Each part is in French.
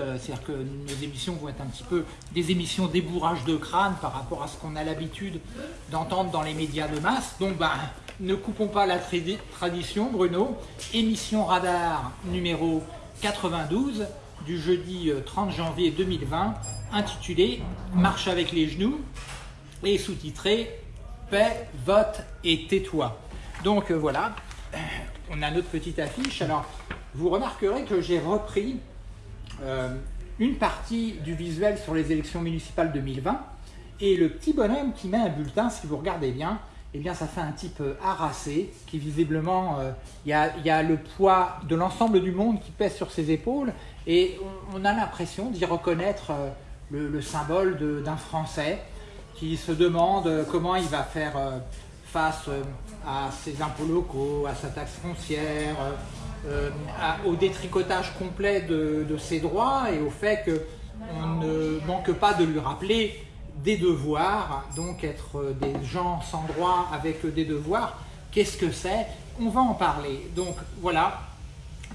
Euh, c'est-à-dire que nos émissions vont être un petit peu des émissions débourrage de crâne par rapport à ce qu'on a l'habitude d'entendre dans les médias de masse. Donc, bah, ne coupons pas la tradition, Bruno. Émission radar numéro 92 du jeudi 30 euh, janvier 2020, intitulée Marche avec les genoux et sous-titrée Paix, vote et tais-toi. Donc euh, voilà, on a notre petite affiche. Alors, vous remarquerez que j'ai repris une partie du visuel sur les élections municipales 2020 et le petit bonhomme qui met un bulletin, si vous regardez bien, eh bien ça fait un type euh, harassé qui visiblement, euh, il y, a, le poids de l'ensemble du monde qui pèse sur ses épaules et on, a l'impression d'y reconnaître le, symbole d'un Français qui se demande comment il va faire face à ses impôts locaux, à sa taxe foncière, euh, au détricotage complet de, ses droits et au fait qu'on ne manque pas de lui rappeler des devoirs, donc être des gens sans droit avec des devoirs, qu'est-ce que c'est? On va en parler. Donc voilà,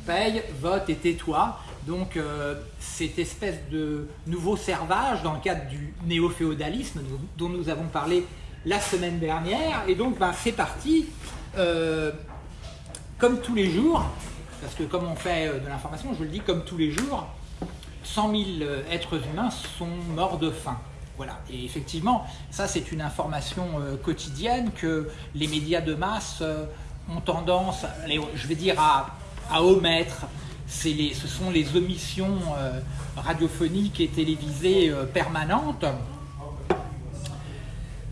paye, vote et tais-toi. Donc euh, cette espèce de nouveau servage dans le cadre du néo-féodalisme dont nous avons parlé la semaine dernière. Et donc ben, c'est parti, euh, comme tous les jours, parce que comme on fait euh, de l'information, je le dis, comme tous les jours, 100 000 euh, êtres humains sont morts de faim. Voilà. Et effectivement, ça c'est une information euh, quotidienne que les médias de masse ont tendance, je vais dire, à, à omettre. Les, ce sont les omissions radiophoniques et télévisées permanentes.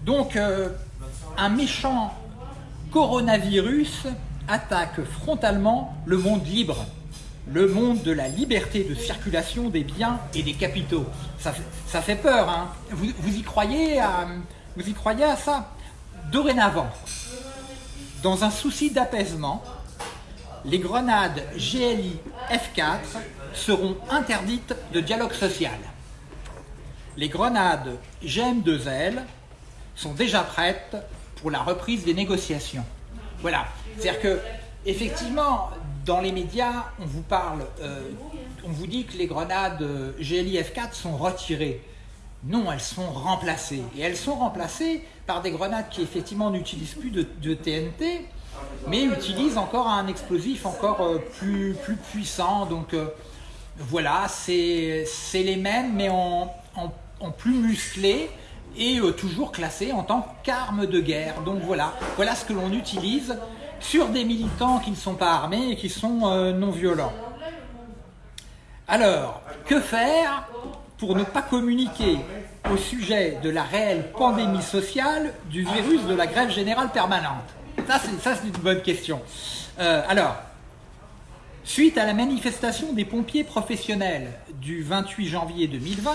Donc, un méchant coronavirus attaque frontalement le monde libre, le monde de la liberté de circulation des biens et des capitaux. Ça, fait peur, hein vous, y croyez à, vous y croyez à ça? Dorénavant, dans un souci d'apaisement, les grenades GLI F4 seront interdites de dialogue social. Les grenades GM2L sont déjà prêtes pour la reprise des négociations. Voilà. C'est-à-dire que, effectivement, dans les médias, on vous parle, euh, on vous dit que les grenades euh, GLI F4 sont retirées. Non, elles sont remplacées. Et elles sont remplacées par des grenades qui, effectivement, n'utilisent plus de, TNT, mais utilisent encore un explosif encore euh, plus, plus puissant. Donc, voilà, c'est les mêmes, mais en, en plus musclés et euh, toujours classé en tant qu'arme de guerre. Donc voilà, voilà ce que l'on utilise sur des militants qui ne sont pas armés et qui sont euh, non violents. Alors, que faire pour ne pas communiquer au sujet de la réelle pandémie sociale du virus de la grève générale permanente? Ça, c'est une bonne question. Euh, alors, suite à la manifestation des pompiers professionnels du 28 janvier 2020,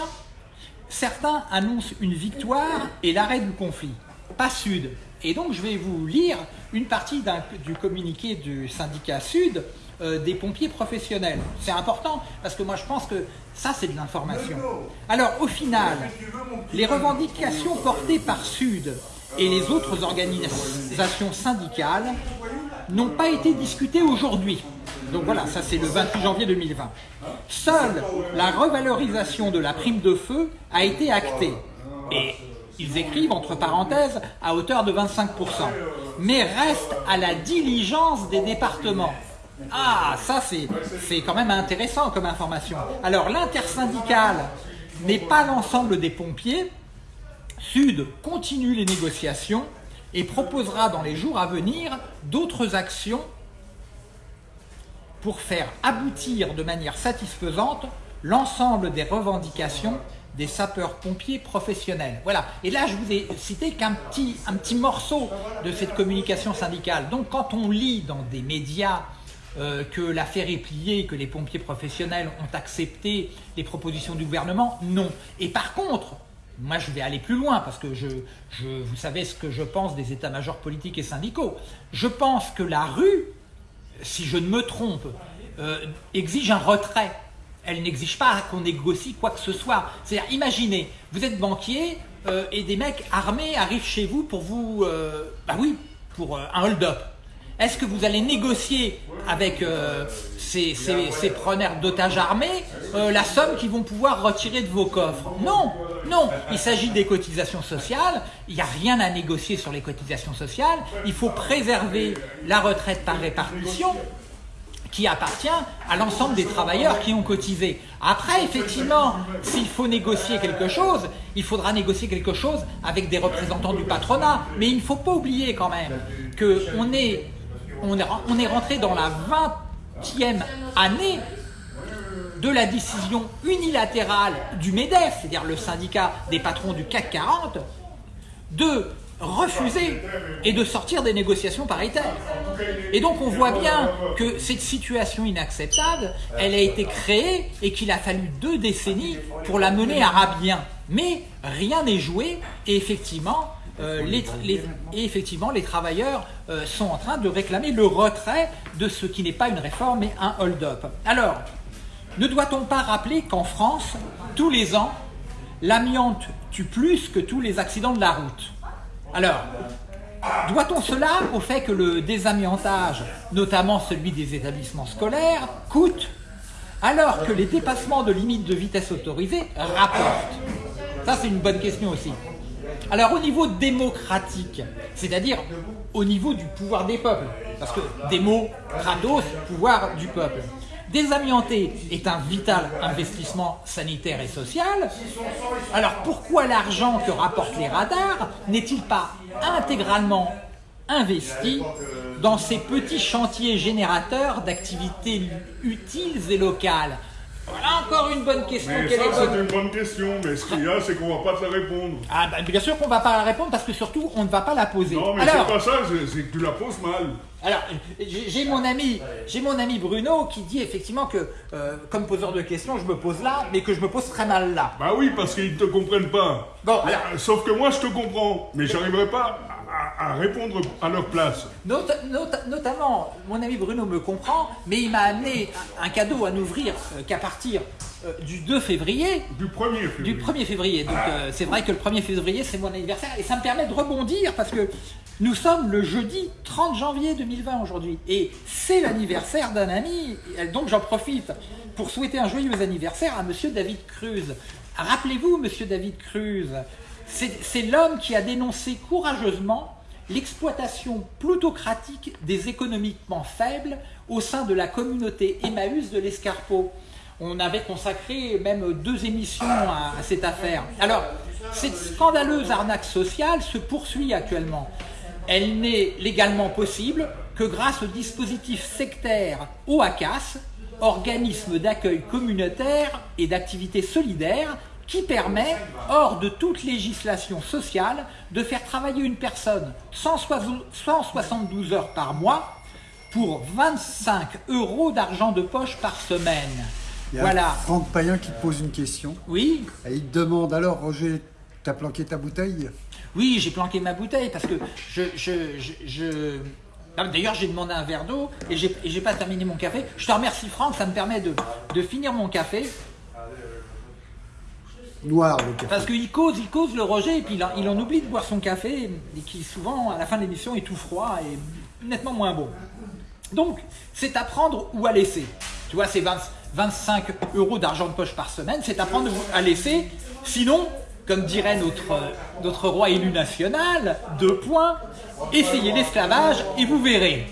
Certains annoncent une victoire et l'arrêt du conflit, pas Sud. Et donc je vais vous lire une partie du communiqué du syndicat Sud euh, des pompiers professionnels. C'est important parce que moi je pense que ça c'est de l'information. Alors au final, les revendications portées par Sud et les autres organisations syndicales n'ont pas été discutées aujourd'hui. Donc voilà, ça c'est le 28 janvier 2020. Seule la revalorisation de la prime de feu a été actée. Et ils écrivent entre parenthèses à hauteur de 25%. Mais reste à la diligence des départements. Ah, ça c'est quand même intéressant comme information. Alors l'intersyndicale n'est pas l'ensemble des pompiers. Sud continue les négociations et proposera dans les jours à venir d'autres actions pour faire aboutir de manière satisfaisante l'ensemble des revendications des sapeurs-pompiers professionnels. Voilà. Et là, je vous ai cité qu'un petit, un petit morceau de cette communication syndicale. Donc, quand on lit dans des médias euh, que l'affaire est pliée, que les pompiers professionnels ont accepté les propositions du gouvernement, non. Et par contre, moi je vais aller plus loin parce que je, vous savez ce que je pense des états-majors politiques et syndicaux. Je pense que la rue si je ne me trompe, euh, exige un retrait. Elle n'exige pas qu'on négocie quoi que ce soit. C'est-à-dire, imaginez, vous êtes banquier euh, et des mecs armés arrivent chez vous pour vous... Euh, bah oui, pour un hold-up. Est-ce que vous allez négocier avec ces, ces, preneurs d'otages armés euh, la somme qu'ils vont pouvoir retirer de vos coffres? Non, non, il s'agit des cotisations sociales, il n'y a rien à négocier sur les cotisations sociales, il faut préserver la retraite par répartition, qui appartient à l'ensemble des travailleurs qui ont cotisé. Après, effectivement, s'il faut négocier quelque chose, il faudra négocier quelque chose avec des représentants du patronat. Mais il ne faut pas oublier quand même qu'on est, on est, rentré dans la 20e année de la décision unilatérale du MEDEF, c'est-à-dire le syndicat des patrons du CAC 40, de refuser et de sortir des négociations paritaires. Et donc on voit bien que cette situation inacceptable, elle a été créée et qu'il a fallu deux décennies pour la mener à bien. Mais rien n'est joué et effectivement, euh, les travailleurs euh, sont en train de réclamer le retrait de ce qui n'est pas une réforme mais un hold-up. Alors, ne doit-on pas rappeler qu'en France, tous les ans, l'amiante tue plus que tous les accidents de la route? Alors, doit-on cela au fait que le désamiantage, notamment celui des établissements scolaires, coûte alors que les dépassements de limites de vitesse autorisées rapportent? Ça, c'est une bonne question aussi. Alors, au niveau démocratique, c'est-à-dire au niveau du pouvoir des peuples, parce que démo, kratos, pouvoir du peuple. Désamianter est un vital investissement sanitaire et social. Alors pourquoi l'argent que rapportent les radars n'est-il pas intégralement investi dans ces petits chantiers générateurs d'activités utiles et locales? Voilà encore une bonne question. Mais ça, c'est une bonne question, mais ce qu'il y a, c'est qu'on va pas te la répondre. Ah, bah, bien sûr qu'on va pas la répondre parce que surtout, on ne va pas la poser. Non, mais c'est pas ça, c'est que tu la poses mal. Alors, j'ai mon ami, j'ai mon ami Bruno qui dit effectivement que, euh, comme poseur de questions, je me pose là, mais que je me pose très mal là. Bah oui, parce qu'ils ne te comprennent pas. Bon, alors... Sauf que moi, je te comprends, mais j'arriverai pas à, répondre à leur place. notamment, mon ami Bruno me comprend, mais il m'a amené un, cadeau à n'ouvrir euh, qu'à partir euh, du 2 février. Du 1er février. Du 1er février. Donc euh, c'est vrai que le 1er février, c'est mon anniversaire. Et ça me permet de rebondir parce que nous sommes le jeudi 30 janvier 2020 aujourd'hui. Et c'est l'anniversaire d'un ami. Donc j'en profite pour souhaiter un joyeux anniversaire à monsieur David Cruz. Rappelez-vous, monsieur David Cruz, c'est l'homme qui a dénoncé courageusement l'exploitation plutocratique des économiquement faibles au sein de la communauté Emmaüs de l'Escarpeau. On avait consacré même deux émissions à, cette affaire. Alors, cette scandaleuse arnaque sociale se poursuit actuellement. Elle n'est légalement possible que grâce au dispositif sectaire OACAS, organisme d'accueil communautaire et d'activité solidaire, qui permet, hors de toute législation sociale, de faire travailler une personne 172 heures par mois pour 25 euros d'argent de poche par semaine. Il y a voilà. Franck Payen qui te pose une question. Oui. Et il te demande alors, Roger, tu as planqué ta bouteille? Oui, j'ai planqué ma bouteille parce que je... je, D'ailleurs, j'ai demandé un verre d'eau et j'ai pas terminé mon café. Je te remercie Franck, ça me permet de, de finir mon café noir le café. Parce qu'il cause, il cause le rejet et puis il en, oublie de boire son café et qui souvent à la fin de l'émission est tout froid et nettement moins bon. Donc c'est à prendre ou à laisser. Tu vois, c'est 25 euros d'argent de poche par semaine, c'est à prendre ou à laisser. Sinon, comme dirait notre, roi élu national, deux points, essayez l'esclavage et vous verrez.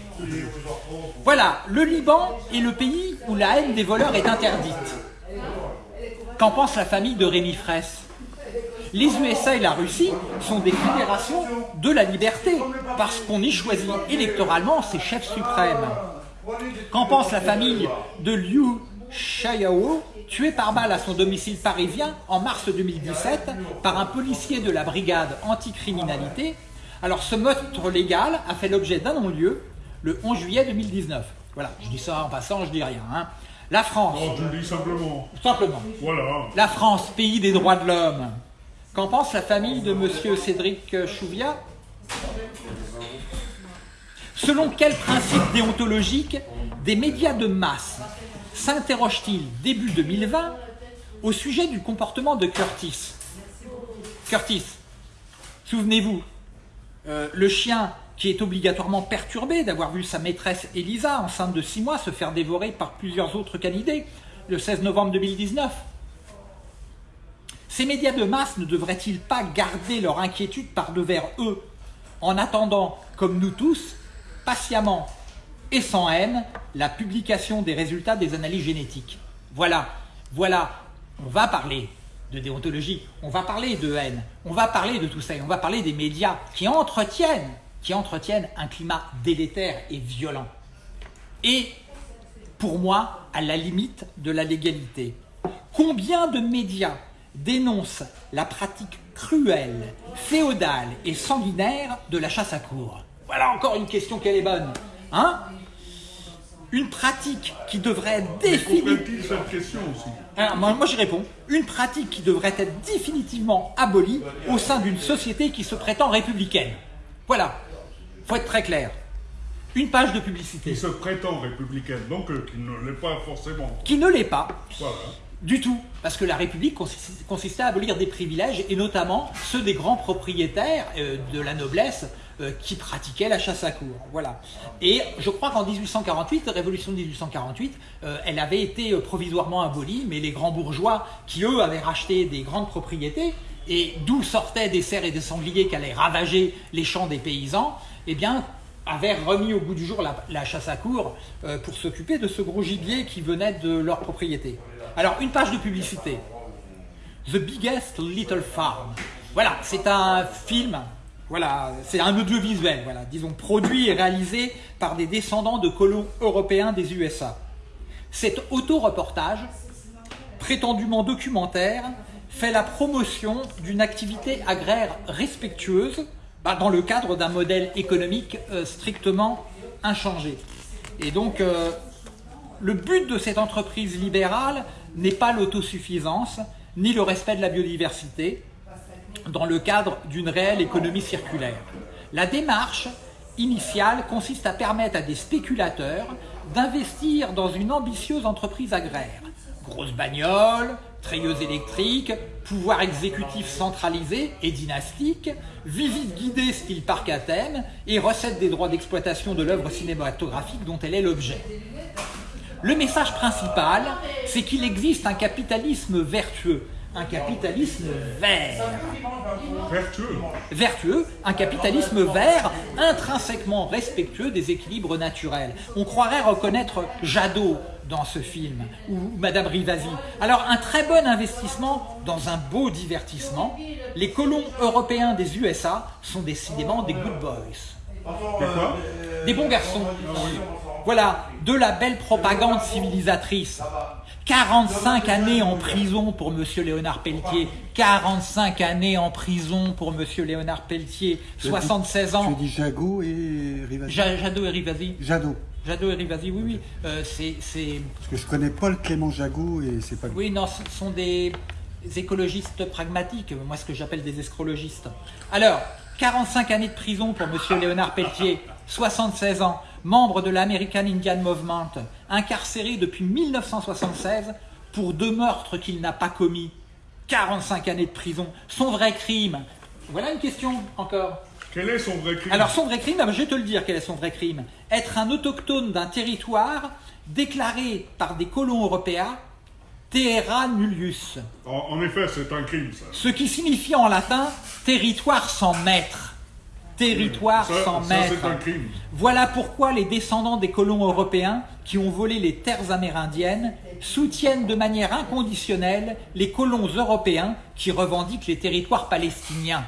Voilà, le Liban est le pays où la haine des voleurs est interdite. Qu'en pense la famille de Rémi Fraisse? Les USA et la Russie sont des fédérations de la liberté, parce qu'on y choisit électoralement ses chefs suprêmes. Qu'en pense la famille de Liu Xiaoyao, tué par balle à son domicile parisien en mars 2017 par un policier de la brigade anticriminalité Alors ce meurtre légal a fait l'objet d'un non-lieu le 11 juillet 2019. Voilà, je dis ça en passant, je dis rien. Hein. La France. Non, je le dis simplement. Simplement. Voilà. La France, pays des droits de l'homme. Qu'en pense la famille de M. Cédric Chouviat Selon quel principe déontologique des médias de masse s'interroge-t-il début 2020 au sujet du comportement de Curtis? Curtis, souvenez-vous, euh, le chien qui est obligatoirement perturbé d'avoir vu sa maîtresse Elisa, enceinte de six mois, se faire dévorer par plusieurs autres canidés. le 16 novembre 2019. Ces médias de masse ne devraient-ils pas garder leur inquiétude par devers eux, en attendant, comme nous tous, patiemment et sans haine, la publication des résultats des analyses génétiques. Voilà, voilà, on va parler de déontologie, on va parler de haine, on va parler de tout ça, et on va parler des médias qui entretiennent, qui entretiennent un climat délétère et violent. Et, pour moi, à la limite de la légalité. Combien de médias dénoncent la pratique cruelle, féodale et sanguinaire de la chasse à cour? Voilà encore une question qu'elle est bonne. Hein? Une pratique qui devrait être définitivement... moi, moi j'y réponds. Une pratique qui devrait être définitivement abolie au sein d'une société qui se prétend républicaine. Voilà. faut être très clair. Une page de publicité. Qui se prétend républicaine, donc euh, qui ne l'est pas forcément. Qui ne l'est pas. Voilà. Du tout, parce que la République consistait à abolir des privilèges, et notamment ceux des grands propriétaires euh, de la noblesse euh, qui pratiquaient la chasse à cour. Voilà. Et je crois qu'en 1848, la révolution de 1848, euh, elle avait été euh, provisoirement abolie, mais les grands bourgeois qui, eux, avaient racheté des grandes propriétés, et d'où sortaient des cerfs et des sangliers qui allaient ravager les champs des paysans, eh bien, avaient remis au bout du jour la, chasse à cour pour s'occuper de ce gros gibier qui venait de leur propriété. Alors, une page de publicité. The Biggest Little Farm. Voilà, c'est un film voilà, c'est un audiovisuel, voilà, disons, produit et réalisé par des descendants de colons européens des USA. Cet auto-reportage, prétendument documentaire, fait la promotion d'une activité agraire respectueuse bah, dans le cadre d'un modèle économique euh, strictement inchangé. Et donc, euh, le but de cette entreprise libérale n'est pas l'autosuffisance, ni le respect de la biodiversité, dans le cadre d'une réelle économie circulaire. La démarche initiale consiste à permettre à des spéculateurs d'investir dans une ambitieuse entreprise agraire. Grosse bagnole, treilleuse électrique, pouvoir exécutif centralisé et dynastique, visite guidée style parc à thème et recette des droits d'exploitation de l'œuvre cinématographique dont elle est l'objet. Le message principal, c'est qu'il existe un capitalisme vertueux un capitalisme vert. Vertueux. Vertueux, un capitalisme vert intrinsèquement respectueux des équilibres naturels. On croirait reconnaître Jadot dans ce film, ou Madame Rivasi. Alors un très bon investissement dans un beau divertissement. Les colons européens des USA sont décidément des good boys. Des bons garçons. Voilà, de la belle propagande civilisatrice. 45 années en prison pour M. Léonard Pelletier. 45 années en prison pour M. Léonard Pelletier. 76 ans. Tu dis Jago et Rivasi Jadot et Rivasi. Jadot. Jadot et Rivasi, oui, oui. Euh, c'est, Parce que je connais Paul Clément Jago et c'est pas Oui, non, ce sont des écologistes pragmatiques, moi ce que j'appelle des escrologistes. Alors, 45 années de prison pour M. Léonard Pelletier, 76 ans membre de l'American Indian Movement, incarcéré depuis 1976 pour deux meurtres qu'il n'a pas commis, 45 années de prison, son vrai crime. Voilà une question encore. Quel est son vrai crime? Alors son vrai crime, je vais te le dire quel est son vrai crime. Être un autochtone d'un territoire déclaré par des colons européens terra nullius. En, effet, c'est un crime, ça. Ce qui signifie en latin territoire sans maître territoire sans maître. Voilà pourquoi les descendants des colons européens qui ont volé les terres amérindiennes soutiennent de manière inconditionnelle les colons européens qui revendiquent les territoires palestiniens.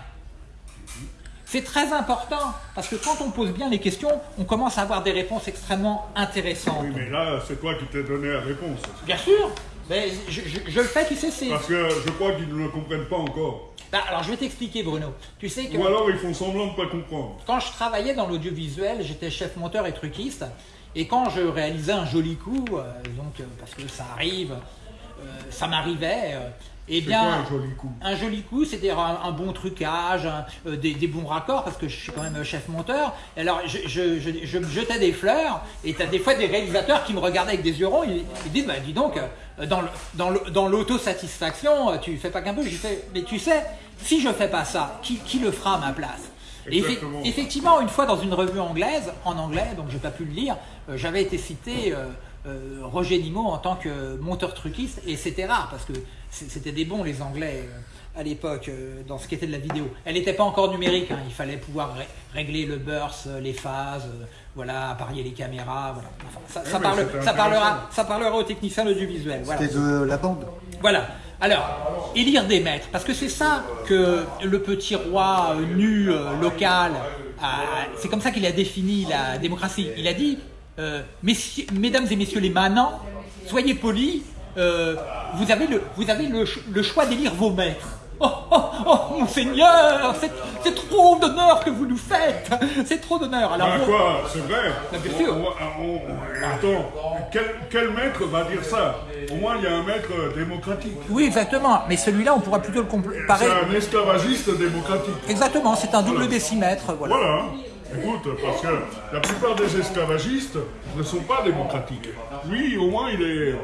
C'est très important, parce que quand on pose bien les questions, on commence à avoir des réponses extrêmement intéressantes. Oui, mais là, c'est toi qui t'es donné la réponse. Bien sûr, mais je, le fais, tu sais, c'est... Parce que je crois qu'ils ne le comprennent pas encore. Bah, alors je vais t'expliquer Bruno. Tu sais que Ou alors ils font semblant de ne pas comprendre. Quand je travaillais dans l'audiovisuel, j'étais chef monteur et truquiste. Et quand je réalisais un joli coup, euh, donc euh, parce que ça arrive, euh, ça m'arrivait, eh bien, un joli coup? Un joli coup, c'était un, bon trucage, euh, des, bons raccords, parce que je suis quand même chef monteur. Alors, je, je, me jetais des fleurs, et tu as des fois des réalisateurs qui me regardaient avec des yeux ronds, ils, disent, bah, dis donc, euh, dans l'autosatisfaction, euh, tu fais pas qu'un peu. Je fais, mais tu sais, si je fais pas ça, qui, le fera à ma place? Effectivement, une fois dans une revue anglaise, en anglais, donc j'ai pas pu le lire, j'avais été cité euh, Roger Nimmo en tant que monteur truquiste, et c'était rare parce que c'était des bons les Anglais euh, à l'époque dans ce qui était de la vidéo. Elle n'était pas encore numérique, hein. il fallait pouvoir régler le burst, les phases, voilà, apparier les caméras, voilà. ça, ça, parlera, ça parlera aux techniciens audiovisuels. Voilà. C'était de la bande. Voilà. Alors, élire des maîtres, parce que c'est ça que le petit roi nu local, c'est comme ça qu'il a défini la démocratie. Il a dit euh, mesdames et messieurs les manants, soyez polis, euh, vous avez le, vous avez le, choix d'élire vos maîtres. Oh, oh, oh, monseigneur, c'est trop d'honneur que vous nous faites, c'est trop d'honneur. Alors, bah, quoi, c'est vrai Bien sûr. attends, quel, maître va dire ça? Au moins, il y a un maître démocratique. Oui, exactement, mais celui-là, on pourra plutôt le comparer. C'est un esclavagiste démocratique. Exactement, c'est un double décimètre. Voilà. voilà. Écoute, parce que la plupart des esclavagistes ne sont pas démocratiques. Lui, au moins, il est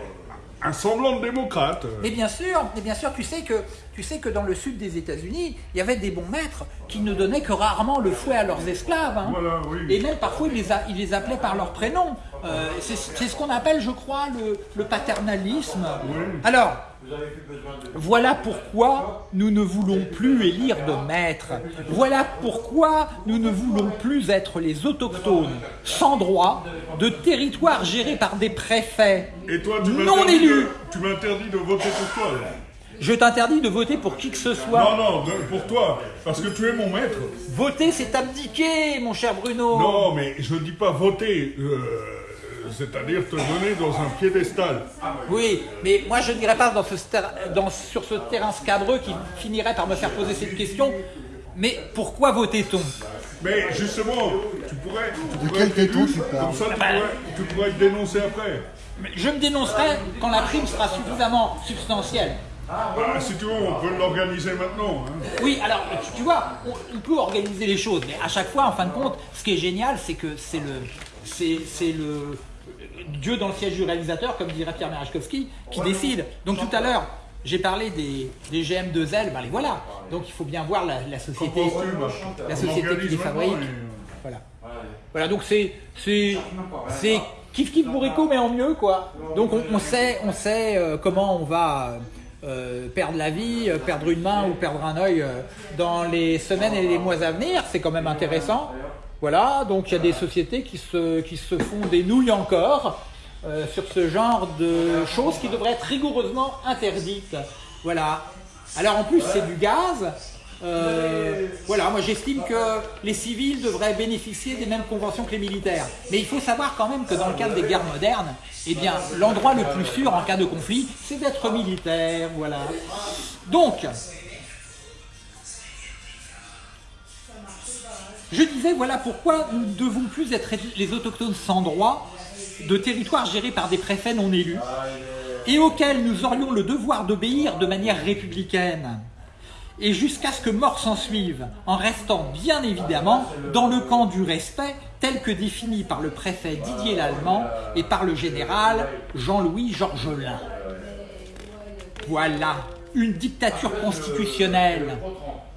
un semblant de démocrate. Mais bien sûr, mais bien sûr, tu sais que tu sais que dans le sud des États-Unis, il y avait des bons maîtres qui ne donnaient que rarement le fouet à leurs esclaves. Hein. Voilà, oui. Et même parfois, ils les, ils les appelaient par leur prénom. Euh, c'est ce qu'on appelle, je crois, le, paternalisme. Alors, voilà pourquoi nous ne voulons plus élire de maîtres. Voilà pourquoi nous ne voulons plus être les autochtones sans droit de territoires gérés par des préfets Et toi, tu non élus. tu m'interdis de voter pour toi. Je t'interdis de voter pour qui que ce soit. Non, non, pour toi, parce que tu es mon maître. Voter, c'est abdiquer, mon cher Bruno. Non, mais je ne dis pas voter. Euh, c'est-à-dire te donner dans un piédestal. Oui, mais moi je n'irai pas dans ce dans, sur ce terrain scabreux qui finirait par me faire poser cette question. Mais pourquoi votait-on Mais justement, tu pourrais... de quel téton tu parles? Comme ça, tu, pourrais, tu pourrais te dénoncer après. je me dénoncerai quand la prime sera suffisamment substantielle. Bah, si tu veux, on peut l'organiser maintenant. Hein. Oui, alors, tu, vois, on, peut organiser les choses, mais à chaque fois, en fin de compte, ce qui est génial, c'est que c'est le, c'est le, Dieu dans le siège du réalisateur, comme dirait Pierre Merechkowski, qui décide. Donc tout à l'heure, j'ai parlé des, des GM2L, ben les voilà. Donc il faut bien voir la, société, la société qui les fabrique. Voilà. Voilà, donc c'est c'est kiff kiff bourrico mais en mieux quoi. Donc on, sait on sait euh, comment on va euh, perdre la vie, euh, perdre une main ou perdre un œil dans les semaines et les mois à venir. C'est quand même intéressant. Voilà, donc il y a des sociétés qui se, qui se font des nouilles encore euh, sur ce genre de choses qui devraient être rigoureusement interdites. Voilà. Alors en plus c'est du gaz. Euh, voilà, moi j'estime que les civils devraient bénéficier des mêmes conventions que les militaires. Mais il faut savoir quand même que dans le cadre des guerres modernes, eh bien l'endroit le plus sûr en cas de conflit, c'est d'être militaire. Voilà. Donc, Je disais, voilà pourquoi nous ne devons plus être les autochtones sans droit de territoires gérés par des préfets non élus et auxquels nous aurions le devoir d'obéir de manière républicaine et jusqu'à ce que mort s'en suive, en restant bien évidemment dans le camp du respect tel que défini par le préfet Didier Lallemand et par le général Jean-Louis Georgelin. Voilà, une dictature constitutionnelle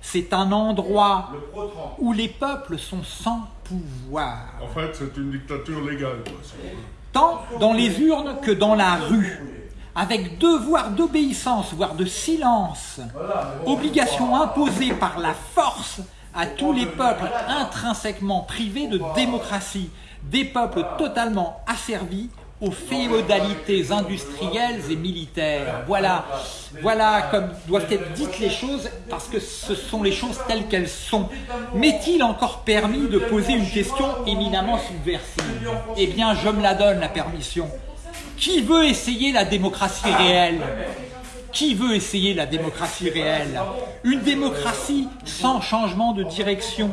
c'est un endroit où les peuples sont sans pouvoir. En fait, c'est une dictature légale. Tant dans les urnes que dans la rue, avec devoir d'obéissance, voire de silence, obligation imposée par la force à tous les peuples intrinsèquement privés de démocratie, des peuples totalement asservis aux féodalités industrielles et militaires. Voilà, voilà comme doivent être dites les choses, parce que ce sont les choses telles qu'elles sont. M'est-il encore permis de poser une question éminemment subversive? Eh bien, je me la donne, la permission. Qui veut essayer la démocratie réelle? Qui veut essayer la démocratie réelle? Une démocratie sans changement de direction,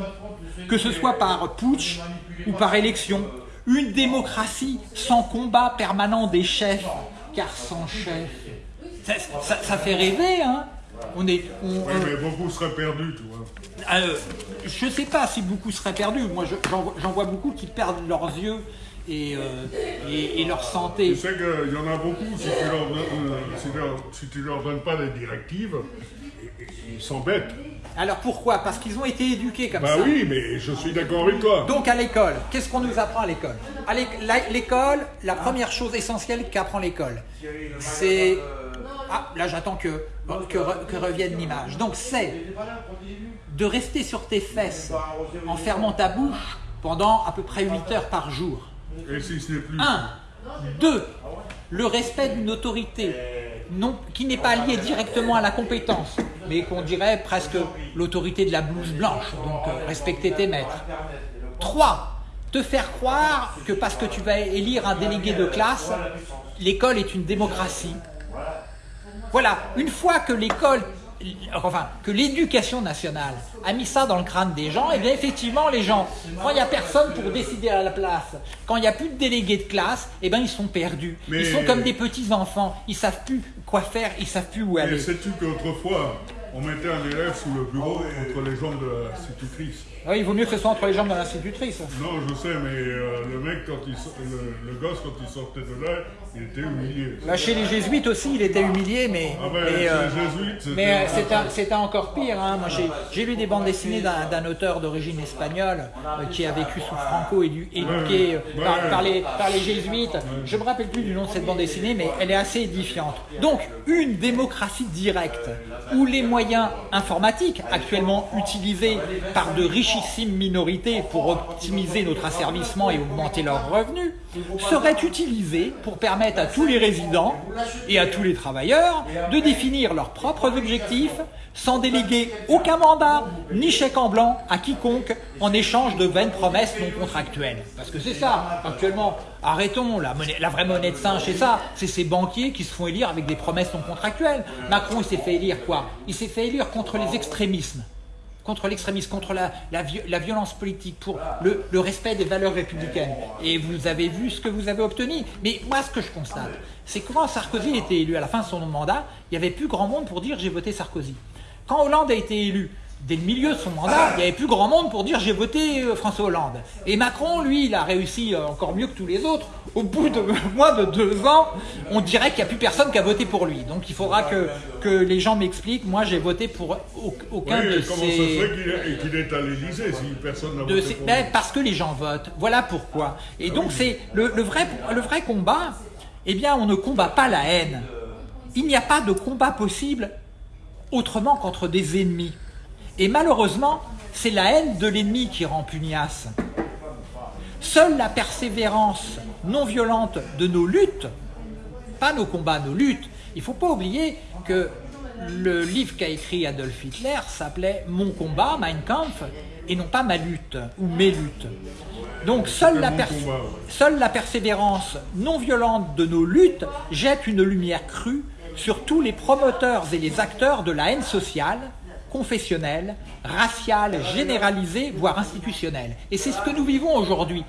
que ce soit par putsch ou par élection, une démocratie sans combat permanent des chefs, car sans chef, ça, fait rêver, hein on est, mais beaucoup seraient perdus, tu vois. Euh, je ne sais pas si beaucoup seraient perdus. Moi, j'en vois beaucoup qui perdent leurs yeux et, euh, et, et leur santé. Tu sais qu'il y en a beaucoup, si tu leur, euh, si leur- si tu leur donnes pas des directives, ils s'embêtent. Alors pourquoi? Parce qu'ils ont été éduqués comme Bah ça. oui, mais je suis d'accord avec toi. Donc à l'école, qu'est-ce qu'on nous apprend à l'école? À l'école, la première chose essentielle qu'apprend l'école, c'est... Ah, là j'attends que, que, re- que revienne l'image. Donc c'est de rester sur tes fesses en fermant ta bouche pendant à peu près 8 heures par jour. Et si ce n'est plus? 1. 2. Le respect d'une autorité non, qui n'est pas liée directement à la compétence, mais qu'on dirait presque l'autorité de la blouse blanche, donc euh, respecter tes maîtres. 3. Te faire croire que parce que tu vas élire un délégué de classe, l'école est une démocratie. Voilà, une fois que l'école, enfin, que l'éducation nationale a mis ça dans le crâne des gens, et bien effectivement, les gens, quand il n'y a personne pour décider à la place, quand il n'y a plus de délégués de classe, et bien ils sont perdus. Mais- Ils sont comme des petits enfants, ils savent plus quoi faire, ils savent plus où Mais aller. sais-tu qu'autrefois, on mettait un élève sous le bureau entre les jambes de l'institutrice Ah Oui, il vaut mieux que ce soit entre les jambes de l'institutrice. Non, je sais, mais euh, le mec, quand il, le, le gosse, quand il sortait de là, il était humilié. Là, chez les jésuites aussi, il était humilié, mais, Ah ben, mais, euh, les jésuites, c'était- mais, euh, c'était encore pire. hein. Moi, j'ai- lu des bandes dessinées d'un auteur d'origine espagnole euh, qui a vécu sous Franco, édu- éduqué Ouais, par, ouais. par les, par les jésuites. Je me rappelle plus du nom de cette bande dessinée, mais elle est assez édifiante. Donc, une démocratie directe où les moyens informatiques actuellement utilisés par de richissimes minorités pour optimiser notre asservissement et augmenter leurs revenus seraient utilisés pour permettre à tous les résidents et à tous les travailleurs de définir leurs propres objectifs sans déléguer aucun mandat ni chèque en blanc à quiconque en échange de vaines promesses non contractuelles. Parce que c'est ça, actuellement, arrêtons, la, vraie monnaie de singe, c'est ça, c'est ces banquiers qui se font élire avec des promesses non contractuelles. Macron, s'est fait élire quoi? Il s'est fait élire contre les extrémismes contre l'extrémisme, contre la, la, vi- la violence politique, pour le, le respect des valeurs républicaines. Et vous avez vu ce que vous avez obtenu. Mais moi, ce que je constate, c'est que quand Sarkozy était élu à la fin de son mandat, il n'y avait plus grand monde pour dire j'ai voté Sarkozy. Quand Hollande a été élu, dès le milieu de son mandat, il n'y avait plus grand monde pour dire j'ai voté euh, François Hollande. Et Macron, lui, il a réussi euh, encore mieux que tous les autres. Au bout de moins de deux ans, on dirait qu'il n'y a plus personne qui a voté pour lui. Donc il faudra que, que les gens m'expliquent. Moi, j'ai voté pour au- aucun Oui, de comment ces... se fait qu'il est, est à l'Élysée si personne n'a voté ces- pour ben, lui? parce que les gens votent. Voilà pourquoi. Et donc c'est le, le vrai, le vrai combat. Eh bien, on ne combat pas la haine. Il n'y a pas de combat possible autrement qu'entre des ennemis. Et malheureusement, c'est la haine de l'ennemi qui rend pugnace. Seule la persévérance non violente de nos luttes, pas nos combats, nos luttes. Il ne faut pas oublier que le livre qu'a écrit Adolf Hitler s'appelait Mon combat, Mein Kampf, et non pas ma lutte ou mes luttes. Donc seule la, seule la persévérance non violente de nos luttes jette une lumière crue sur tous les promoteurs et les acteurs de la haine sociale, confessionnelle, raciale, généralisée, voire institutionnelle. Et c'est ce que nous vivons aujourd'hui.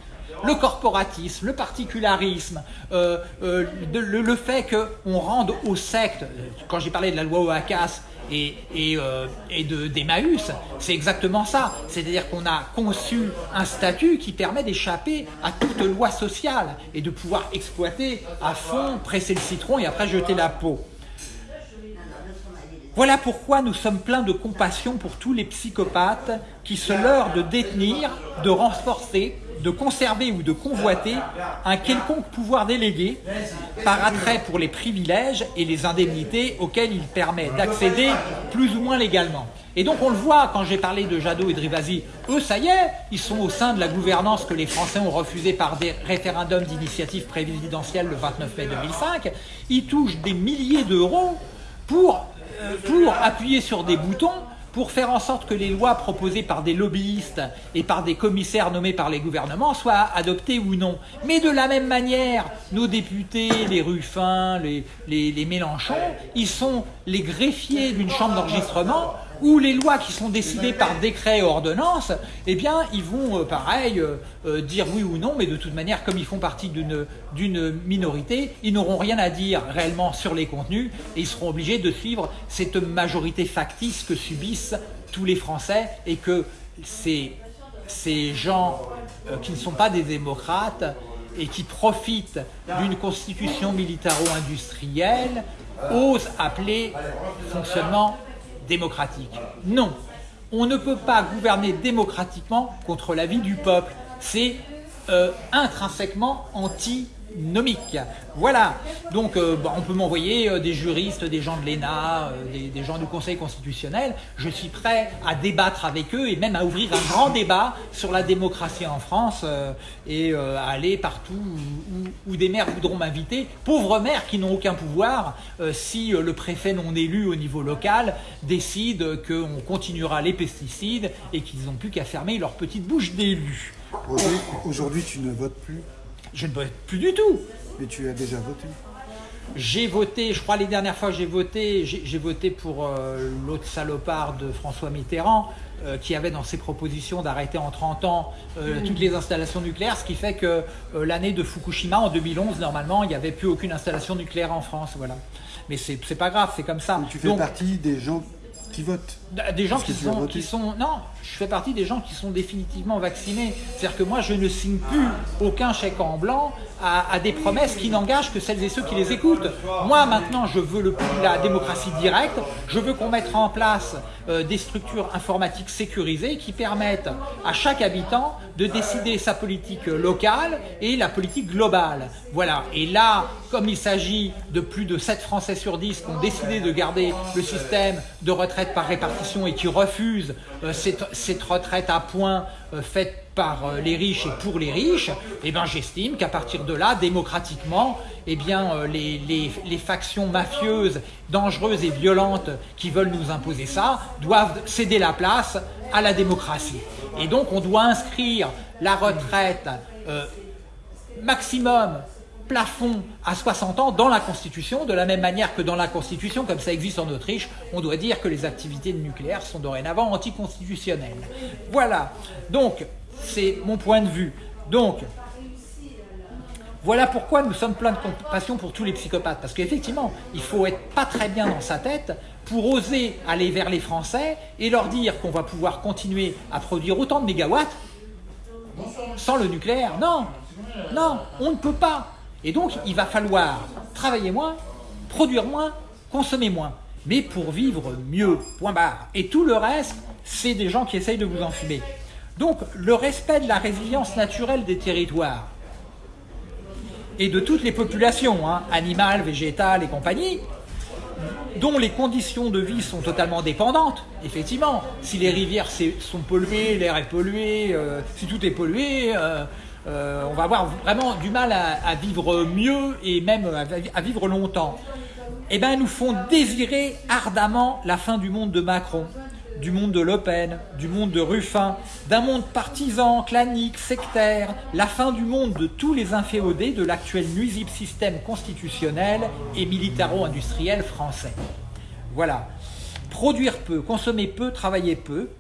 Le corporatisme, le particularisme, euh, euh, le, le fait qu'on rende aux sectes, quand j'ai parlé de la loi Oakas et, et, euh, et de d'Emmaüs, c'est exactement ça. C'est-à-dire qu'on a conçu un statut qui permet d'échapper à toute loi sociale et de pouvoir exploiter à fond, presser le citron et après jeter la peau. Voilà pourquoi nous sommes pleins de compassion pour tous les psychopathes qui se leurrent de détenir, de renforcer, de conserver ou de convoiter un quelconque pouvoir délégué par attrait pour les privilèges et les indemnités auxquels il permet d'accéder plus ou moins légalement. Et donc on le voit quand j'ai parlé de Jadot et de Rivasi, eux ça y est, ils sont au sein de la gouvernance que les Français ont refusé par des référendums d'initiative présidentielle le 29 mai 2005, ils touchent des milliers d'euros pour, pour appuyer sur des boutons, pour faire en sorte que les lois proposées par des lobbyistes et par des commissaires nommés par les gouvernements soient adoptées ou non. Mais de la même manière, nos députés, les Ruffins, les, les, les Mélenchon, ils sont les greffiers d'une chambre d'enregistrement où les lois qui sont décidées par décret et ordonnance, eh bien, ils vont, euh, pareil, euh, euh, dire oui ou non, mais de toute manière, comme ils font partie d'une minorité, ils n'auront rien à dire réellement sur les contenus et ils seront obligés de suivre cette majorité factice que subissent tous les Français et que ces, gens qui ne sont pas des démocrates et qui profitent d'une constitution militaro-industrielle osent appeler fonctionnement Non, on ne peut pas gouverner démocratiquement contre l'avis du peuple. C'est euh, intrinsèquement anti nomique. Voilà, donc euh, bah, on peut m'envoyer euh, des juristes, des gens de l'ENA, euh, des, gens du Conseil constitutionnel. Je suis prêt à débattre avec eux et même à ouvrir un grand débat sur la démocratie en France et à aller partout où, des maires voudront m'inviter. Pauvres maires qui n'ont aucun pouvoir si le préfet non élu au niveau local décide qu'on continuera les pesticides et qu'ils n'ont plus qu'à fermer leur petite bouche d'élus. Aujourd'hui, tu ne votes plus? Je ne vote plus du tout. Mais tu as déjà voté j'ai voté, je crois les dernières fois j'ai voté, j'ai voté pour euh, l'autre salopard de François Mitterrand, euh, qui avait dans ses propositions d'arrêter en 30 ans euh, toutes les installations nucléaires, ce qui fait que l'année de Fukushima, en 2011, normalement, il n'y avait plus aucune installation nucléaire en France. Voilà. Mais c'est pas grave, c'est comme ça. tu fais partie des gens qui votent Des gens qui sont, qui sont... Non, je fais partie des gens qui sont définitivement vaccinés. C'est-à-dire que moi, je ne signe plus aucun chèque en blanc à, des promesses qui n'engagent que celles et ceux qui les écoutent. Moi, maintenant, je veux le, la démocratie directe. Je veux qu'on mette en place euh, des structures informatiques sécurisées qui permettent à chaque habitant de décider sa politique locale et la politique globale. Voilà. Et là, comme il s'agit de plus de 7 Français sur 10 qui ont décidé de garder le système de retraite par répartition et qui refusent euh, cette, cette, retraite à points euh, faite par euh, les riches et pour les riches, eh ben, j'estime qu'à partir de là, démocratiquement, eh bien, les, les, les, factions mafieuses, dangereuses et violentes qui veulent nous imposer ça, doivent céder la place à la démocratie. Et donc, on doit inscrire la retraite maximum plafond à 60 ans dans la Constitution, de la même manière que dans la Constitution, comme ça existe en Autriche, on doit dire que les activités nucléaires sont dorénavant anticonstitutionnelles. Voilà, donc c'est mon point de vue. Donc, voilà pourquoi nous sommes pleins de compassion pour tous les psychopathes. Parce qu'effectivement, il faut être pas très bien dans sa tête pour oser aller vers les Français et leur dire qu'on va pouvoir continuer à produire autant de mégawatts sans le nucléaire. Non, non, on ne peut pas. Et donc, il va falloir travailler moins, produire moins, consommer moins, mais pour vivre mieux, point barre. Et tout le reste, c'est des gens qui essayent de vous enfumer. Donc, le respect de la résilience naturelle des territoires et de toutes les populations, hein, animales, végétales et compagnie, dont les conditions de vie sont totalement dépendantes, effectivement. Si les rivières sont polluées, l'air est pollué, euh, si tout est pollué, euh, euh, on va avoir vraiment du mal à, vivre mieux et même à, vivre longtemps. Eh bien, nous font désirer ardemment la fin du monde de Macron, du monde de Le Pen, du monde de Ruffin, d'un monde partisan, clanique, sectaire, la fin du monde de tous les inféodés de l'actuel nuisible système constitutionnel et militaro-industriel français. Voilà. Produire peu, consommer peu, travailler peu,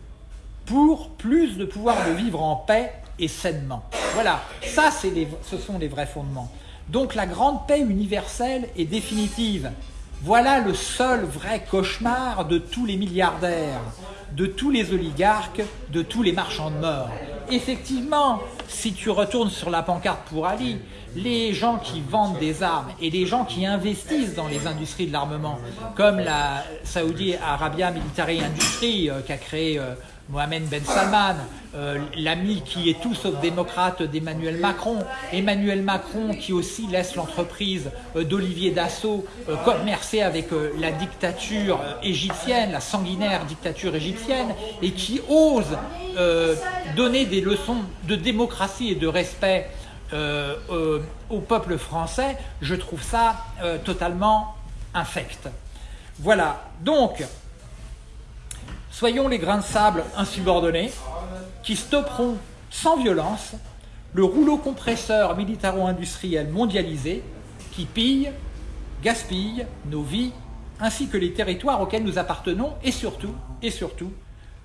pour plus de pouvoir de vivre en paix et sainement. Voilà, ça ce sont les vrais fondements. Donc la grande paix universelle est définitive. Voilà le seul vrai cauchemar de tous les milliardaires, de tous les oligarques, de tous les marchands de mort. Effectivement, si tu retournes sur la pancarte pour Ali, les gens qui vendent des armes et les gens qui investissent dans les industries de l'armement, comme la Saudi Arabia Military Industry euh, qu'a créé euh, Mohamed Ben Salman, euh, l'ami qui est tout sauf démocrate d'Emmanuel Macron, Emmanuel Macron qui aussi laisse l'entreprise euh, d'Olivier Dassault euh, commercer avec la dictature égyptienne, la sanguinaire dictature égyptienne, et qui ose donner des leçons de démocratie et de respect au peuple français, je trouve ça totalement infect. Voilà, donc Soyons les grains de sable insubordonnés qui stopperont sans violence le rouleau compresseur militaro-industriel mondialisé qui pille, gaspille nos vies ainsi que les territoires auxquels nous appartenons et surtout, et surtout,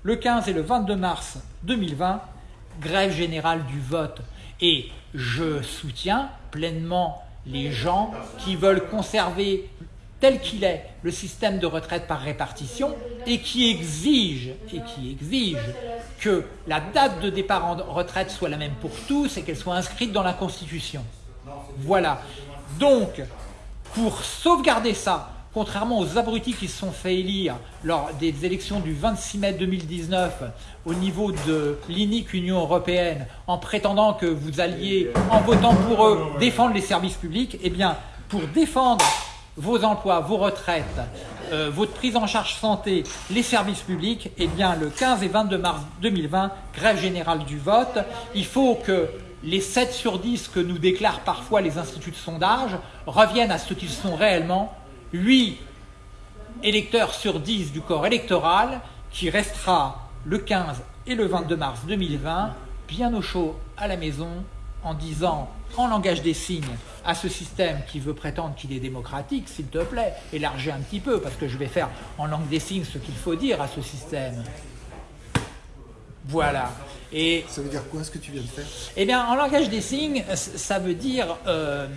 le 15 et le 22 mars 2020, grève générale du vote. Et je soutiens pleinement les gens qui veulent conserver tel qu'il est le système de retraite par répartition et qui exige, et qui exige que la date de départ en retraite soit la même pour tous et qu'elle soit inscrite dans la Constitution. Voilà. Donc, pour sauvegarder ça, contrairement aux abrutis qui se sont fait élire lors des élections du 26 mai 2019 au niveau de l'inique Union Européenne, en prétendant que vous alliez, en votant pour eux, défendre les services publics, eh bien, pour défendre vos emplois, vos retraites, euh, votre prise en charge santé, les services publics, eh bien, le 15 et 22 mars 2020, grève générale du vote, il faut que les 7 sur 10 que nous déclarent parfois les instituts de sondage reviennent à ce qu'ils sont réellement, 8 électeurs sur 10 du corps électoral qui restera le 15 et le 22 mars 2020 bien au chaud à la maison en disant en langage des signes à ce système qui veut prétendre qu'il est démocratique, s'il te plaît, élargis un petit peu, parce que je vais faire en langue des signes ce qu'il faut dire à ce système. Voilà. Et, ça veut dire quoi ce que tu viens de faire? Eh bien, en langage des signes, ça veut dire... Euh,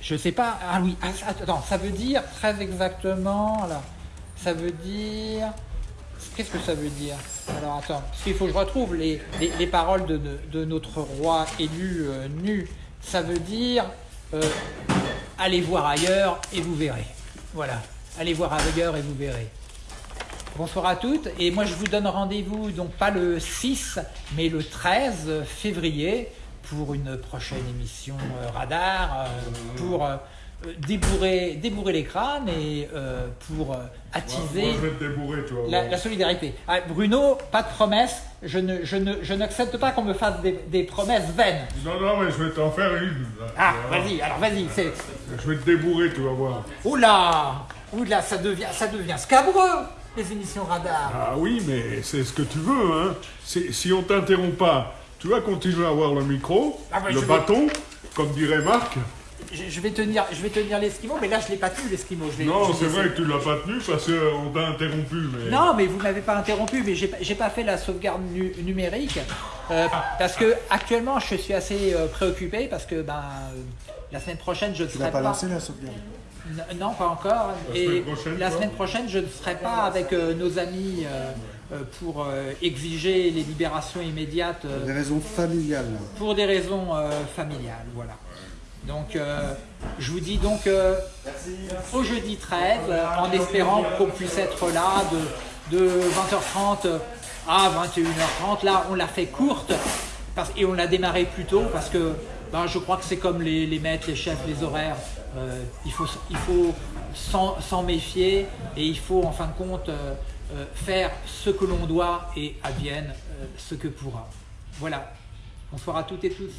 je sais pas... Ah oui, ah, attends, ça veut dire très exactement... Là, ça veut dire... Qu'est-ce que ça veut dire Alors attends, parce qu'il faut que je retrouve les, les, paroles de, de, notre roi élu euh, nu. Ça veut dire euh, allez voir ailleurs et vous verrez. Voilà, allez voir ailleurs et vous verrez. Bonsoir à toutes, et moi je vous donne rendez-vous, donc pas le 6, mais le 13 février pour une prochaine émission euh, Radar, pour débourrer, débourrer les crânes et euh, pour euh, attiser la, solidarité. Ah, Bruno, pas de promesses. Je ne, je ne, je n'accepte pas qu'on me fasse des, promesses vaines. Non, non, mais je vais t'en faire une. ah, vas-y, alors vas-y. Je vais te débourrer, tu vas voir. Oula Oula, ça devient, ça devient scabreux, les émissions radar. Ah oui, mais c'est ce que tu veux, hein. Si on t'interrompt pas, tu vas continuer à avoir le micro, ah, bah, le bâton, comme dirait Marc je vais tenir, je vais tenir l'esquimau, mais là je l'ai pas tenu l'esquimau. Non, c'est vrai que tu l'as pas tenu parce qu'on t'a interrompu. Mais... Non, mais vous m'avez pas interrompu, mais j'ai pas fait la sauvegarde numérique euh, parce que actuellement je suis assez euh, préoccupé parce que ben la semaine prochaine je ne serai pas. Tu pas lancé la sauvegarde? Non, pas encore. La et semaine la semaine prochaine je ne serai pas avec euh, nos amis. pour exiger les libérations immédiates. Pour des raisons familiales. Pour des raisons familiales, voilà. Donc, euh, je vous dis donc euh, au jeudi 13, en espérant qu'on puisse être là de, 20h30 à 21h30. Là, on l'a fait courte parce, et on l'a démarré plus tôt parce que ben, je crois que c'est comme les, maîtres, les chefs, les horaires. Euh, il faut, il faut s'en méfier et il faut en fin de compte faire ce que l'on doit et advienne ce que pourra. Voilà. Bonsoir à toutes et tous.